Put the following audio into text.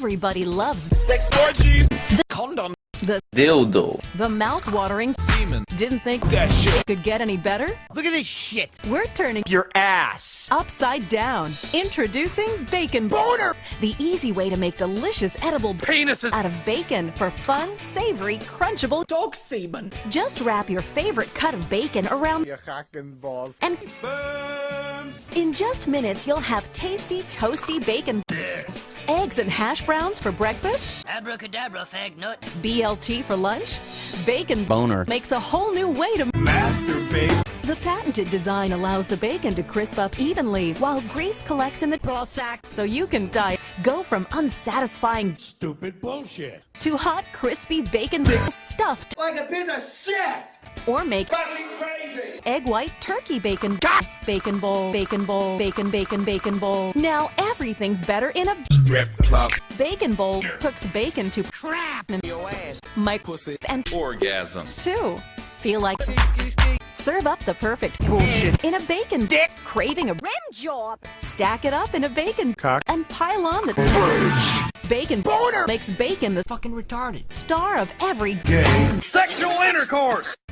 Everybody loves Sex orgies. The condom. the dildo, the mouth-watering. Semen. Didn't think That shit. could get any better? Look at this shit. We're turning Your ass. upside down. Introducing Bacon Boner. the easy way to make delicious edible Penises. out of bacon for fun, savory, crunchable. Dog semen. Just wrap your favorite cut of bacon around Your cock and balls. and in just minutes you'll have tasty, toasty bacon. Eggs and hash browns for breakfast, Abracadabra, fag nut. BLT for lunch. Bacon boner, makes a whole new way to Masturbate. The patented design allows the bacon to crisp up evenly while grease collects in the ball sack so you can die. Go from unsatisfying Stupid bullshit. to hot, crispy bacon stuffed Like a piece of shit. or make Fucking crazy. Egg white turkey bacon Gas! bacon bowl, bacon bowl, bacon bacon bacon bowl. Now everything's better in a Strip club. bacon bowl. Cooks bacon to crap and Your ass. Mike Pussy. and orgasm, too. Feel like serve up the perfect bullshit in a bacon dick. Craving a rim job. Stack it up in a bacon Cock. and pile on the bacon Boner. makes bacon the Fucking retarded. star of every game. Sexual intercourse.